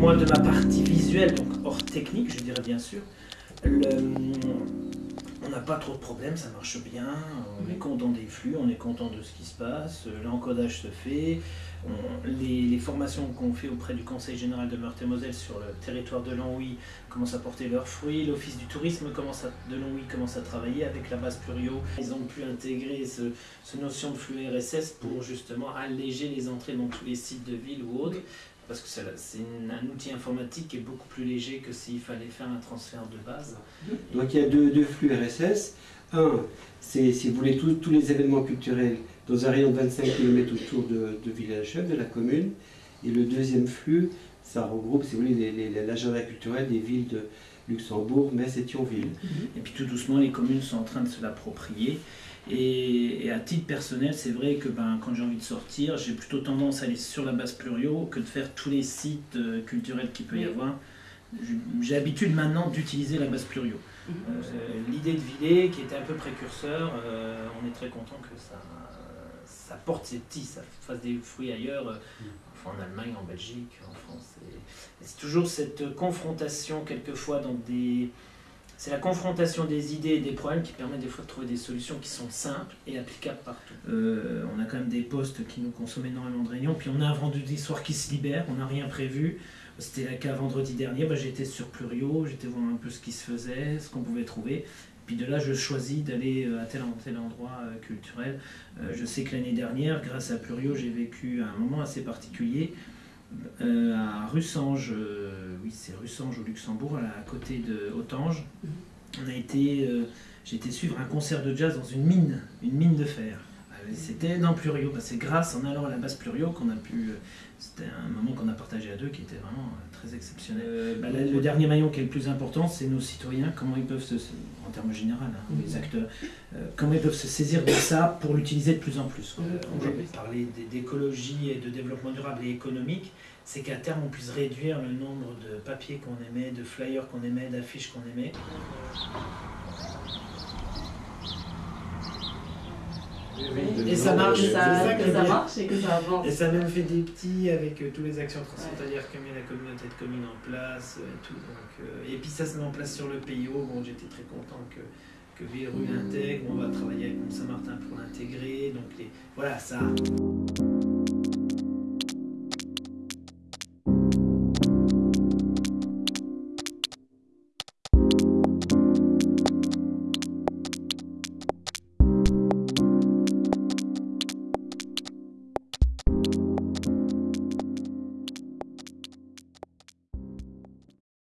de ma partie visuelle, donc hors technique, je dirais bien sûr, on n'a pas trop de problèmes, ça marche bien, on est content des flux, on est content de ce qui se passe, l'encodage se fait, les, formations qu'on fait auprès du Conseil général de Meurthe-et-Moselle sur le territoire de Longwy commencent à porter leurs fruits, l'Office du tourisme commence de Longwy commence à travailler avec la base Plurio. Ils ont pu intégrer ce, notion de flux RSS pour justement alléger les entrées dans tous les sites de ville ou autres parce que c'est un outil informatique qui est beaucoup plus léger que s'il fallait faire un transfert de base. Donc il y a deux, flux RSS. Un, c'est si vous voulez tous les événements culturels dans un rayon de 25 km autour de, de Village-Chef, de la commune. Et le deuxième flux, ça regroupe, si vous voulez, l'agenda culturel des villes de Luxembourg, Metz et Thionville. Mhm. Et puis tout doucement, les communes sont en train de se l'approprier. Et, à titre personnel, c'est vrai que ben, quand j'ai envie de sortir, j'ai plutôt tendance à aller sur la base Plurio que de faire tous les sites euh, culturels qu'il peut y avoir. J'ai l'habitude maintenant d'utiliser la base Plurio. Mhm. Euh, l'idée de Villet, qui était un peu précurseur, euh, on est très content que ça, ça porte ses petits, ça fasse des fruits ailleurs, mm. en Allemagne, en Belgique, en France. C'est toujours cette confrontation, quelquefois, dans des. C'est la confrontation des idées et des problèmes qui permet des fois de trouver des solutions qui sont simples et applicables partout. Euh, on a quand même des postes qui nous consomment énormément de réunions, puis on a un vendredi soir qui se libère, on n'a rien prévu. C'était le cas vendredi dernier, bah, j'étais sur Plurio, j'étais voir un peu ce qui se faisait, ce qu'on pouvait trouver. Puis de là, je choisis d'aller euh, à tel ou tel endroit euh, culturel. Euh, je sais que l'année dernière, grâce à Plurio, j'ai vécu un moment assez particulier à Russange, oui c'est Russange au Luxembourg, à, côté de Autange. On a été, j'ai été suivre un concert de jazz dans une mine, une mine de fer. C'était dans Plurio. Bah, c'est grâce en allant à la base Plurio qu'on a pu. C'était un moment qu'on a partagé à deux qui était vraiment très exceptionnel. Euh, bah, le dernier maillon qui est le plus important, c'est nos citoyens, comment ils peuvent se, en termes généraux, hein, les acteurs, euh, comment ils peuvent se saisir de ça pour l'utiliser de plus en plus. Euh, on parler d'écologie et de développement durable et économique, c'est qu'à terme on puisse réduire le nombre de papiers qu'on émet, de flyers qu'on émet, d'affiches qu'on émet. Et ça marche, ça, ça, marche et que ça avance. Et ça a même fait des petits avec euh, toutes les actions transfrontalières que met la communauté de communes en place et tout. Donc, euh, et puis ça se met en place sur le PIO. Bon, j'étais très content que, que Villerue l'intègre. On va travailler avec Mont-Saint-Martin pour l'intégrer. Donc les, voilà, ça.